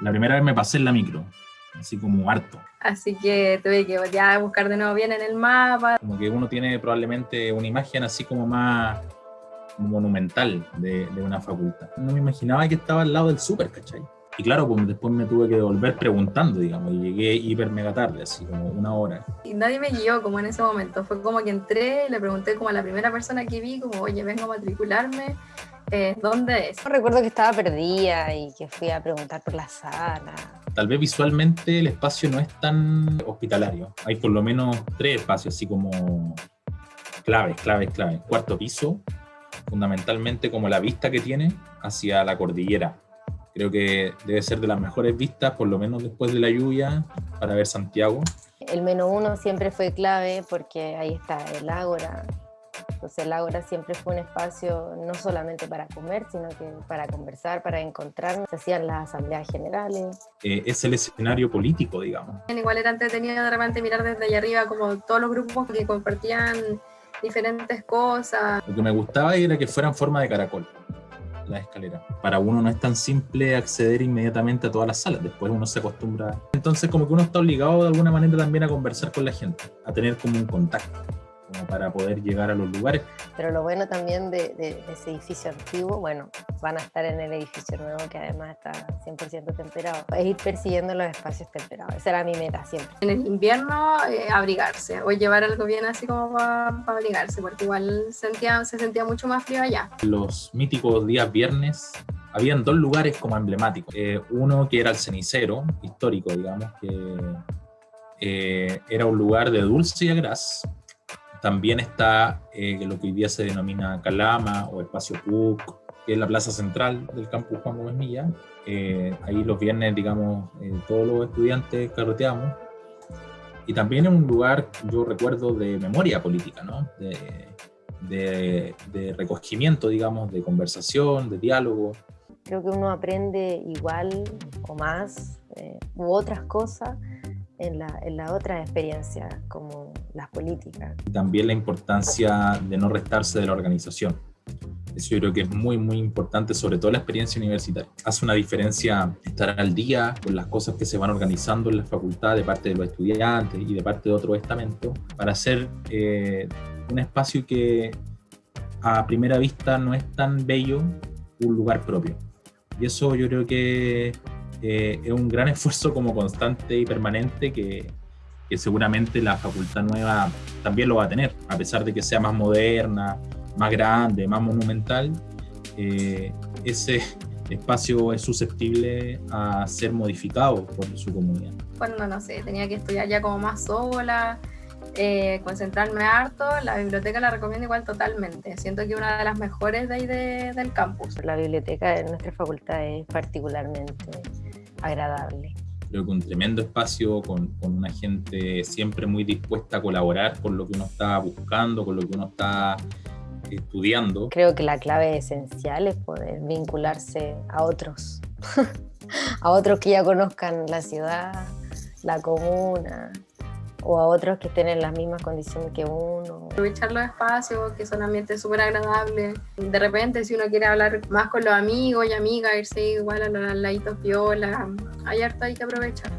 La primera vez me pasé en la micro, así como harto. Así que tuve que ya buscar de nuevo bien en el mapa. Como que uno tiene probablemente una imagen así como más monumental de, de una facultad. No me imaginaba que estaba al lado del súper, ¿cachai? Y claro, pues después me tuve que volver preguntando, digamos, y llegué hiper mega tarde, así como una hora. Y nadie me guió como en ese momento. Fue como que entré, le pregunté como a la primera persona que vi, como, oye, vengo a matricularme, eh, ¿dónde es? Recuerdo que estaba perdida y que fui a preguntar por la sala. Tal vez visualmente el espacio no es tan hospitalario. Hay por lo menos tres espacios, así como claves, claves, claves. Cuarto piso, fundamentalmente como la vista que tiene hacia la cordillera Creo que debe ser de las mejores vistas, por lo menos después de la lluvia, para ver Santiago. El menos uno siempre fue clave porque ahí está el Ágora. Entonces el Ágora siempre fue un espacio no solamente para comer, sino que para conversar, para encontrarnos. Se hacían las asambleas generales. Eh, es el escenario político, digamos. Igual era entretenido de repente mirar desde allá arriba como todos los grupos que compartían diferentes cosas. Lo que me gustaba era que fueran forma de caracol la escalera. Para uno no es tan simple acceder inmediatamente a todas las salas, después uno se acostumbra. Entonces como que uno está obligado de alguna manera también a conversar con la gente, a tener como un contacto como para poder llegar a los lugares. Pero lo bueno también de, ese edificio antiguo, bueno, van a estar en el edificio nuevo que además está 100% temperado, es ir persiguiendo los espacios temperados, esa era mi meta siempre. En el invierno eh, abrigarse o llevar algo bien así como para, abrigarse, porque igual sentía, se sentía mucho más frío allá. Los míticos días viernes habían dos lugares como emblemáticos. Eh, uno que era el cenicero, histórico, digamos, que eh, era un lugar de dulce y agraz, también está eh, lo que hoy día se denomina Calama o Espacio PUC, que es la plaza central del campus Juan Gómez Milla. Eh, ahí los viernes, digamos, eh, todos los estudiantes carreteamos. Y también es un lugar, yo recuerdo, de memoria política, ¿no? De, de, recogimiento, digamos, de conversación, de diálogo. Creo que uno aprende igual o más u otras cosas en la, en la otra experiencia, como las políticas. También la importancia de no restarse de la organización. Eso yo creo que es muy, muy importante, sobre todo la experiencia universitaria. Hace una diferencia estar al día con las cosas que se van organizando en la facultad de parte de los estudiantes y de parte de otro estamento para hacer eh, un espacio que a primera vista no es tan bello, un lugar propio. Y eso yo creo que eh, es un gran esfuerzo como constante y permanente que, que, seguramente la facultad nueva también lo va a tener, a pesar de que sea más moderna, más grande, más monumental, eh, ese espacio es susceptible a ser modificado por su comunidad. Cuando, no sé, tenía que estudiar ya como más sola, eh, concentrarme harto, la biblioteca la recomiendo igual totalmente. Siento que una de las mejores de ahí del campus. La biblioteca de nuestra facultad es particularmente agradable. Creo que un tremendo espacio con, con, una gente siempre muy dispuesta a colaborar con lo que uno está buscando, con lo que uno está estudiando. Creo que la clave esencial es poder vincularse a otros, a otros que ya conozcan la ciudad, la comuna, o a otros que estén en las mismas condiciones que uno. Aprovechar los espacios, que son ambientes súper agradables. De repente, si uno quiere hablar más con los amigos y amigas, irse igual a los laditos piola, hay harto hay que aprovechar.